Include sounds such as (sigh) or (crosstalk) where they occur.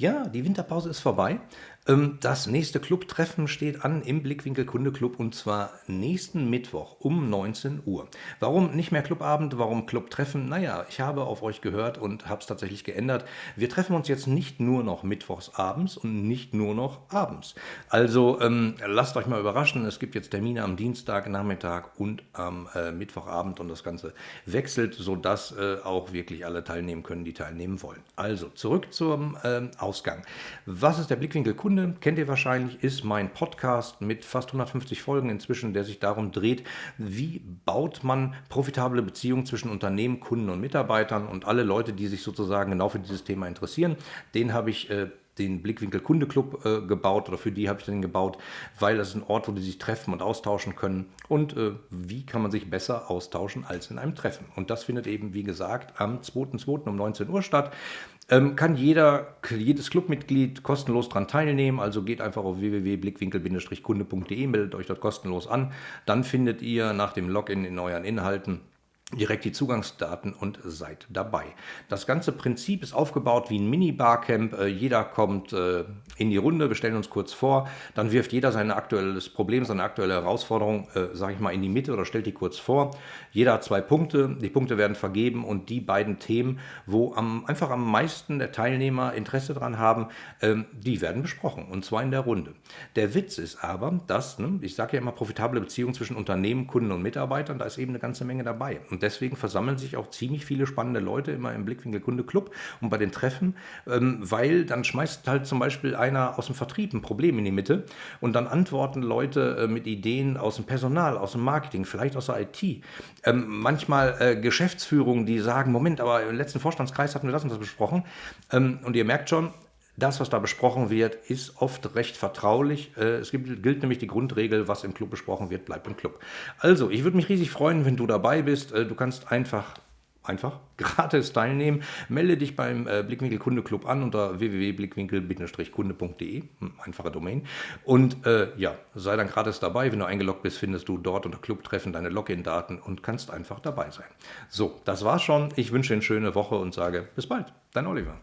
Ja, die Winterpause ist vorbei. Ähm, das nächste Clubtreffen steht an im Blickwinkel Kunde Club und zwar nächsten Mittwoch um 19 Uhr. Warum nicht mehr Clubabend, warum Clubtreffen? Naja, ich habe auf euch gehört und habe es tatsächlich geändert. Wir treffen uns jetzt nicht nur noch mittwochs abends und nicht nur noch abends. Also ähm, lasst euch mal überraschen, es gibt jetzt Termine am Dienstagnachmittag und am äh, Mittwochabend und das Ganze wechselt, sodass äh, auch wirklich alle teilnehmen können, die teilnehmen wollen. Also zurück zum äh, Ausgang. Was ist der Blickwinkel Kunde? Kennt ihr wahrscheinlich, ist mein Podcast mit fast 150 Folgen inzwischen, der sich darum dreht, wie baut man profitable Beziehungen zwischen Unternehmen, Kunden und Mitarbeitern und alle Leute, die sich sozusagen genau für dieses Thema interessieren. Den habe ich äh, den Blickwinkel Kunde Club äh, gebaut oder für die habe ich den gebaut, weil das ist ein Ort, wo die sich treffen und austauschen können. Und äh, wie kann man sich besser austauschen als in einem Treffen? Und das findet eben, wie gesagt, am 2.2. um 19 Uhr statt. Ähm, kann jeder, jedes Clubmitglied kostenlos daran teilnehmen. Also geht einfach auf www.blickwinkel-kunde.de, meldet euch dort kostenlos an. Dann findet ihr nach dem Login in euren Inhalten direkt die Zugangsdaten und seid dabei. Das ganze Prinzip ist aufgebaut wie ein Mini-Barcamp. Äh, jeder kommt äh, in die Runde, wir stellen uns kurz vor, dann wirft jeder sein aktuelles Problem, seine aktuelle Herausforderung, äh, sage ich mal, in die Mitte oder stellt die kurz vor. Jeder hat zwei Punkte, die Punkte werden vergeben und die beiden Themen, wo am, einfach am meisten der Teilnehmer Interesse daran haben, ähm, die werden besprochen und zwar in der Runde. Der Witz ist aber, dass, ne, ich sage ja immer, profitable Beziehungen zwischen Unternehmen, Kunden und Mitarbeitern, da ist eben eine ganze Menge dabei. Und deswegen versammeln sich auch ziemlich viele spannende Leute immer im Blickwinkel Kunde Club und bei den Treffen, ähm, weil dann schmeißt halt zum Beispiel einer aus dem Vertrieb ein Problem in die Mitte und dann antworten Leute äh, mit Ideen aus dem Personal, aus dem Marketing, vielleicht aus der IT. Ähm, manchmal äh, Geschäftsführungen, die sagen, Moment, aber im letzten Vorstandskreis hatten wir das und das besprochen. Ähm, und ihr merkt schon, das, was da besprochen wird, ist oft recht vertraulich. Äh, es gibt, gilt nämlich die Grundregel, was im Club besprochen wird, bleibt im Club. Also, ich würde mich riesig freuen, wenn du dabei bist. Äh, du kannst einfach einfach (laughs) gratis teilnehmen. Melde dich beim äh, Blickwinkel Kunde Club an unter www.blickwinkel-kunde.de, hm, einfache Domain. Und äh, ja, sei dann gratis dabei. Wenn du eingeloggt bist, findest du dort unter Clubtreffen deine Login-Daten und kannst einfach dabei sein. So, das war's schon. Ich wünsche eine schöne Woche und sage bis bald. Dein Oliver.